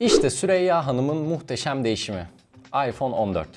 İşte Süreyya Hanım'ın muhteşem değişimi. iPhone 14.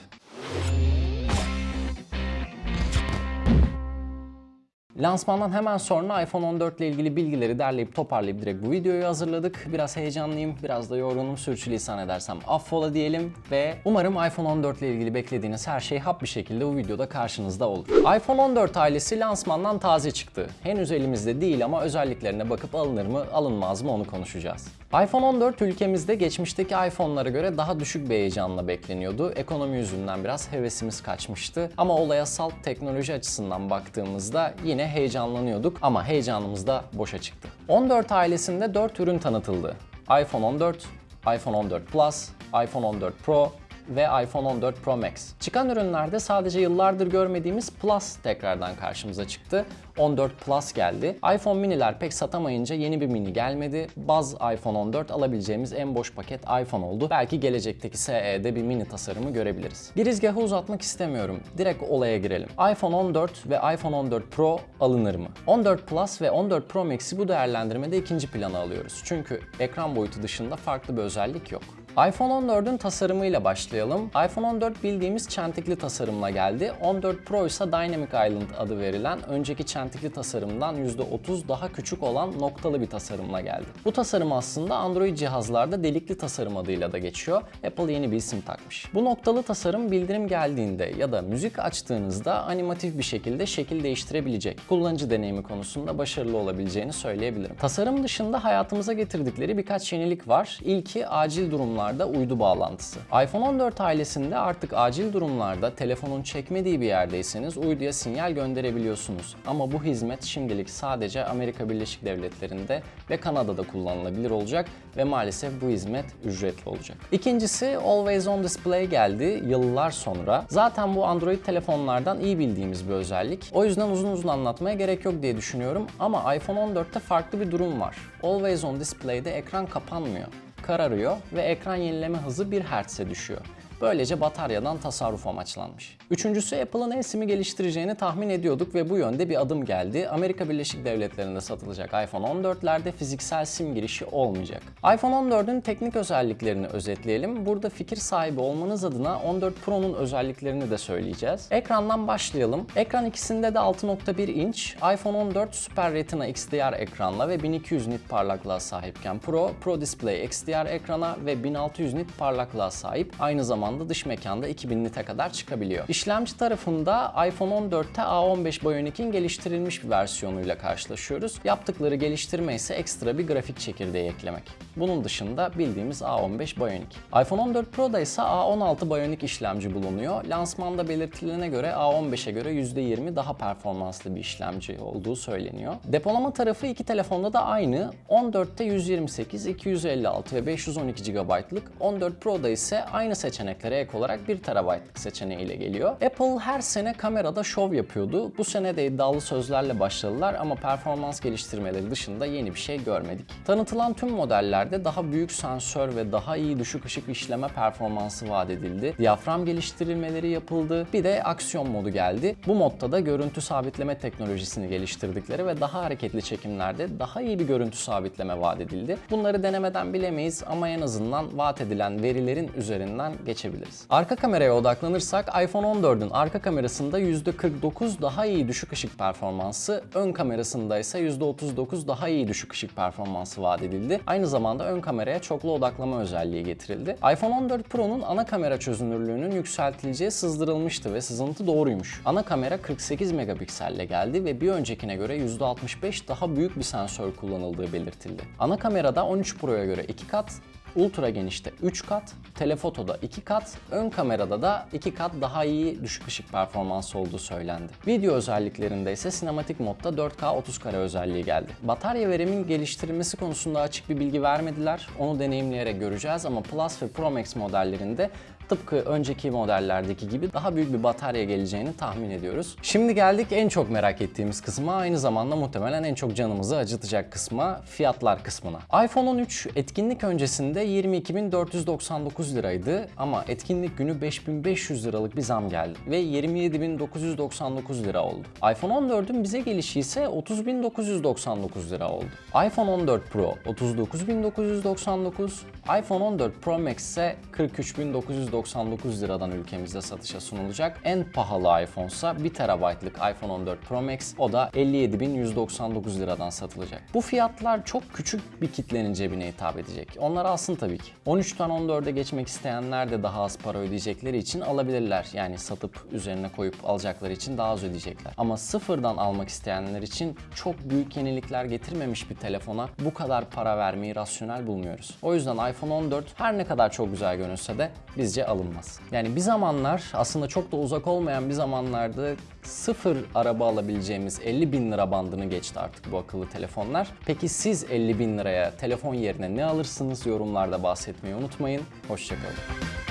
Lansmandan hemen sonra iPhone 14 ile ilgili bilgileri derleyip toparlayıp direkt bu videoyu hazırladık. Biraz heyecanlıyım, biraz da yorgunum. Sürçülisan edersem affola diyelim ve umarım iPhone 14 ile ilgili beklediğiniz her şey hap bir şekilde bu videoda karşınızda olur. iPhone 14 ailesi lansmandan taze çıktı. Henüz elimizde değil ama özelliklerine bakıp alınır mı, alınmaz mı onu konuşacağız. iPhone 14 ülkemizde geçmişteki iPhone'lara göre daha düşük bir heyecanla bekleniyordu. Ekonomi yüzünden biraz hevesimiz kaçmıştı. Ama olaya salt teknoloji açısından baktığımızda yine heyecanlanıyorduk ama heyecanımız da boşa çıktı. 14 ailesinde 4 ürün tanıtıldı. iPhone 14, iPhone 14 Plus, iPhone 14 Pro ve iPhone 14 Pro Max. Çıkan ürünlerde sadece yıllardır görmediğimiz Plus tekrardan karşımıza çıktı. 14 Plus geldi. iPhone mini'ler pek satamayınca yeni bir mini gelmedi. Baz iPhone 14 alabileceğimiz en boş paket iPhone oldu. Belki gelecekteki SE'de bir mini tasarımı görebiliriz. Girizgahı uzatmak istemiyorum. Direkt olaya girelim. iPhone 14 ve iPhone 14 Pro alınır mı? 14 Plus ve 14 Pro Max'i bu değerlendirmede ikinci plana alıyoruz. Çünkü ekran boyutu dışında farklı bir özellik yok. iPhone 14'ün tasarımıyla başlayalım. iPhone 14 bildiğimiz çentikli tasarımla geldi. 14 Pro ise Dynamic Island adı verilen önceki çentikli tasarımdan %30 daha küçük olan noktalı bir tasarımla geldi. Bu tasarım aslında Android cihazlarda delikli tasarım adıyla da geçiyor. Apple yeni bir isim takmış. Bu noktalı tasarım bildirim geldiğinde ya da müzik açtığınızda animatif bir şekilde şekil değiştirebilecek. Kullanıcı deneyimi konusunda başarılı olabileceğini söyleyebilirim. Tasarım dışında hayatımıza getirdikleri birkaç yenilik var. İlki acil durumlarda uydu bağlantısı. iPhone 14 ailesinde artık acil durumlarda telefonun çekmediği bir yerdeyseniz uyduya sinyal gönderebiliyorsunuz. Ama bu hizmet şimdilik sadece Amerika Birleşik Devletleri'nde ve Kanada'da kullanılabilir olacak ve maalesef bu hizmet ücretli olacak. İkincisi Always On Display geldi yıllar sonra. Zaten bu Android telefonlardan iyi bildiğimiz bir özellik. O yüzden uzun uzun anlatmaya gerek yok diye düşünüyorum ama iPhone 14'te farklı bir durum var. Always On Display'de ekran kapanmıyor kararıyor ve ekran yenileme hızı 1 Hz'e düşüyor. Böylece bataryadan tasarruf amaçlanmış. Üçüncüsü Apple'ın eSIM'i geliştireceğini tahmin ediyorduk ve bu yönde bir adım geldi. Amerika Birleşik Devletleri'nde satılacak iPhone 14'lerde fiziksel SIM girişi olmayacak. iPhone 14'ün teknik özelliklerini özetleyelim. Burada fikir sahibi olmanız adına 14 Pro'nun özelliklerini de söyleyeceğiz. Ekrandan başlayalım. Ekran ikisinde de 6.1 inç. iPhone 14 Super Retina XDR ekranla ve 1200 nit parlaklığa sahipken Pro, Pro Display XDR ekrana ve 1600 nit parlaklığa sahip. Aynı zamanda dış mekanda 2000 nite kadar çıkabiliyor. İşlemci tarafında iPhone 14'te A15 Bionic'in geliştirilmiş bir versiyonuyla karşılaşıyoruz. Yaptıkları geliştirme ise ekstra bir grafik çekirdeği eklemek. Bunun dışında bildiğimiz A15 Bionic. iPhone 14 Pro'da ise A16 Bionic işlemci bulunuyor. Lansmanda belirtilene göre A15'e göre %20 daha performanslı bir işlemci olduğu söyleniyor. Depolama tarafı iki telefonda da aynı. 14'te 128, 256 ve 512 GB'lık. 14 Pro'da ise aynı seçeneklere ek olarak 1 TB'lık seçeneğiyle geliyor. Apple her sene kamerada şov yapıyordu. Bu sene de iddialı sözlerle başladılar ama performans geliştirmeleri dışında yeni bir şey görmedik. Tanıtılan tüm modellerde daha büyük sensör ve daha iyi düşük ışık işleme performansı vaat edildi. Diyafram geliştirilmeleri yapıldı. Bir de aksiyon modu geldi. Bu modda da görüntü sabitleme teknolojisini geliştirdikleri ve daha hareketli çekimlerde daha iyi bir görüntü sabitleme vaat edildi. Bunları denemeden bilemeyiz ama en azından vaat edilen verilerin üzerinden geçebiliriz. Arka kameraya odaklanırsak iPhone 14'ün arka kamerasında %49 daha iyi düşük ışık performansı, ön kamerasında ise %39 daha iyi düşük ışık performansı vaat edildi. Aynı zamanda ön kameraya çoklu odaklama özelliği getirildi. iPhone 14 Pro'nun ana kamera çözünürlüğünün yükseltileceği sızdırılmıştı ve sızıntı doğruymuş. Ana kamera 48 megapikselle geldi ve bir öncekine göre %65 daha büyük bir sensör kullanıldığı belirtildi. Ana kamerada 13 Pro'ya göre 2 kat, Ultra genişte 3 kat, telefotoda 2 kat, ön kamerada da 2 kat daha iyi düşük ışık performansı olduğu söylendi. Video özelliklerinde ise sinematik modda 4K 30 kare özelliği geldi. Batarya verimin geliştirilmesi konusunda açık bir bilgi vermediler. Onu deneyimleyerek göreceğiz ama Plus ve Pro Max modellerinde tıpkı önceki modellerdeki gibi daha büyük bir batarya geleceğini tahmin ediyoruz. Şimdi geldik en çok merak ettiğimiz kısma, aynı zamanda muhtemelen en çok canımızı acıtacak kısma, fiyatlar kısmına. iPhone 13 etkinlik öncesinde 22.499 liraydı ama etkinlik günü 5500 liralık bir zam geldi ve 27.999 lira oldu. iPhone 14'ün bize gelişi ise 30.999 lira oldu. iPhone 14 Pro 39.999, iPhone 14 Pro Max ise 43.999 liradan ülkemizde satışa sunulacak. En pahalı iPhone ise 1 TB'lık iPhone 14 Pro Max o da 57.199 liradan satılacak. Bu fiyatlar çok küçük bir kitlenin cebine hitap edecek. Onlar alsın tabii ki. 13'ten 14'e geçmek isteyenler de daha az para ödeyecekleri için alabilirler. Yani satıp üzerine koyup alacakları için daha az ödeyecekler. Ama sıfırdan almak isteyenler için çok büyük yenilikler getirmemiş bir telefona bu kadar para vermeyi rasyonel bulmuyoruz. O yüzden iPhone 14 her ne kadar çok güzel görünse de bizce alınmaz. Yani bir zamanlar aslında çok da uzak olmayan bir zamanlarda sıfır araba alabileceğimiz 50 bin lira bandını geçti artık bu akıllı telefonlar. Peki siz 50 bin liraya telefon yerine ne alırsınız yorumlarda bahsetmeyi unutmayın. Hoşçakalın.